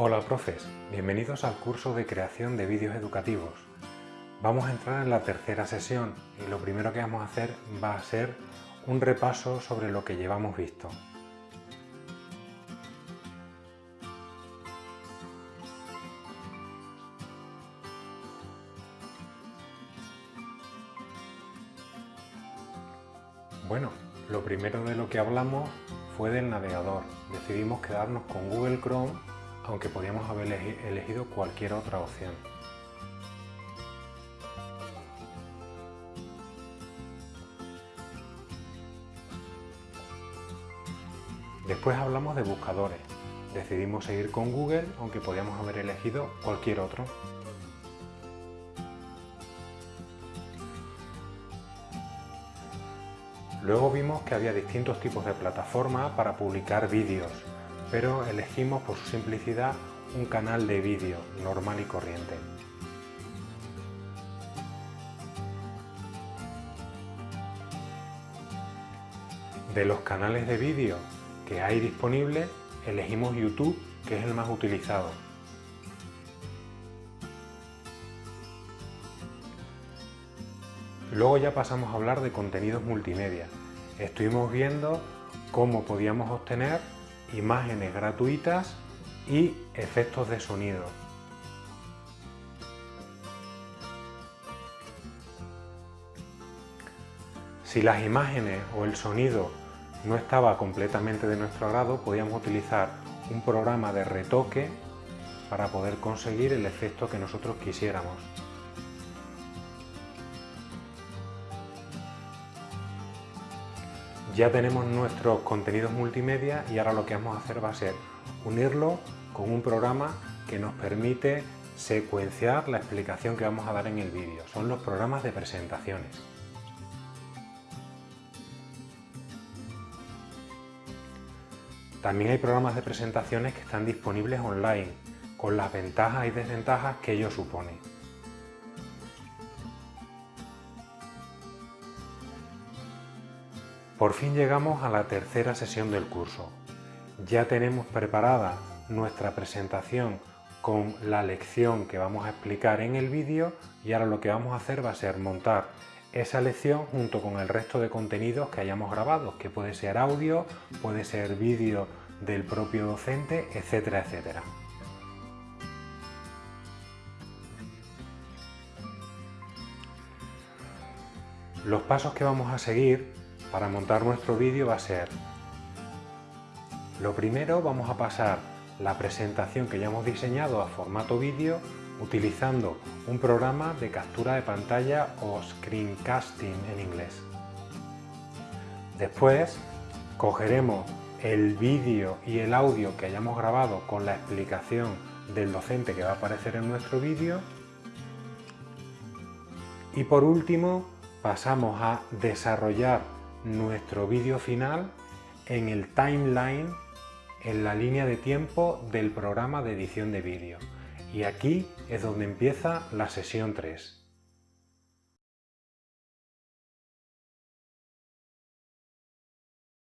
Hola profes, bienvenidos al curso de creación de vídeos educativos. Vamos a entrar en la tercera sesión y lo primero que vamos a hacer va a ser un repaso sobre lo que llevamos visto. Bueno, lo primero de lo que hablamos fue del navegador. Decidimos quedarnos con Google Chrome, aunque podíamos haber elegido cualquier otra opción. Después hablamos de buscadores. Decidimos seguir con Google, aunque podíamos haber elegido cualquier otro. Luego vimos que había distintos tipos de plataformas para publicar vídeos, pero elegimos por su simplicidad un canal de vídeo normal y corriente. De los canales de vídeo que hay disponibles, elegimos YouTube, que es el más utilizado. Luego ya pasamos a hablar de contenidos multimedia. Estuvimos viendo cómo podíamos obtener imágenes gratuitas y efectos de sonido. Si las imágenes o el sonido no estaba completamente de nuestro agrado, podíamos utilizar un programa de retoque para poder conseguir el efecto que nosotros quisiéramos. Ya tenemos nuestros contenidos multimedia y ahora lo que vamos a hacer va a ser unirlo con un programa que nos permite secuenciar la explicación que vamos a dar en el vídeo. Son los programas de presentaciones. También hay programas de presentaciones que están disponibles online, con las ventajas y desventajas que ello supone. Por fin llegamos a la tercera sesión del curso. Ya tenemos preparada nuestra presentación con la lección que vamos a explicar en el vídeo y ahora lo que vamos a hacer va a ser montar esa lección junto con el resto de contenidos que hayamos grabado, que puede ser audio, puede ser vídeo del propio docente, etcétera, etcétera. Los pasos que vamos a seguir para montar nuestro vídeo va a ser lo primero vamos a pasar la presentación que ya hemos diseñado a formato vídeo utilizando un programa de captura de pantalla o screencasting en inglés. Después cogeremos el vídeo y el audio que hayamos grabado con la explicación del docente que va a aparecer en nuestro vídeo y por último pasamos a desarrollar nuestro vídeo final en el timeline, en la línea de tiempo del programa de edición de vídeo. Y aquí es donde empieza la sesión 3.